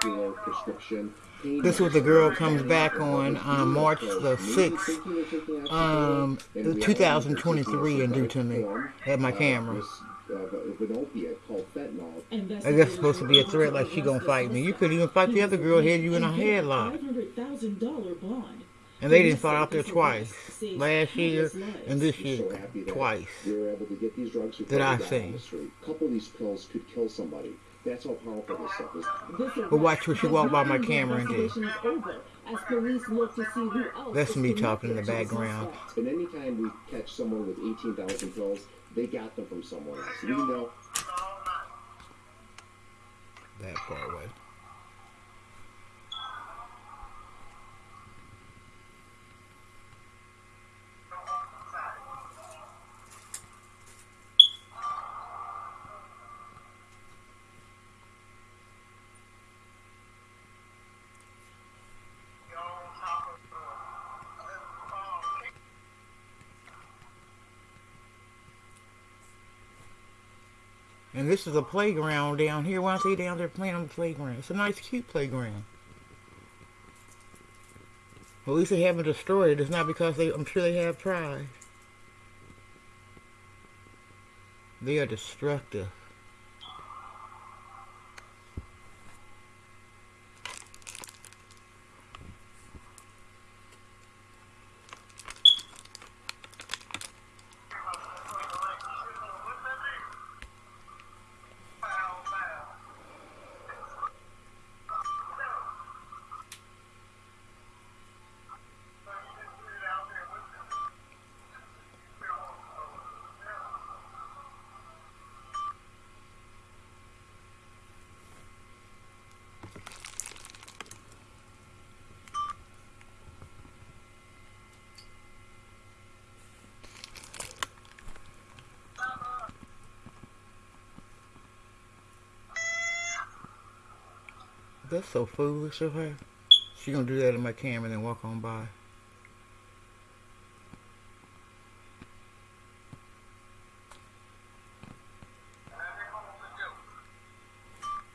prescription This was the girl comes back on um, March the 6th, um, 2023 and do to me at my camera. Of an opiate called fentanyl. I guess supposed to be a threat like she gonna fight me. You could even fight the other girl had you in a headlock. $500,000 bond. And they didn't fight out there twice. Last year and this year So happy that twice. We were able to get these drugs before That I seen. on the street. A couple of these pills could kill somebody. That's how powerful this stuff is. But watch what she walk by my camera and do. Investigation is over as police look to see who else That's me talking in the connected to the background. suspect. And anytime we catch someone with 18,000 pills, they got them from someone else. We know That far away. And this is a playground down here. Why are they down there playing on the playground? It's a nice, cute playground. At least they haven't destroyed it. It's not because they, I'm sure they have tried. They are destructive. That's so foolish of her. She gonna do that in my camera and then walk on by.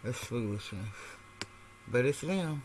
That's foolishness. But it's them.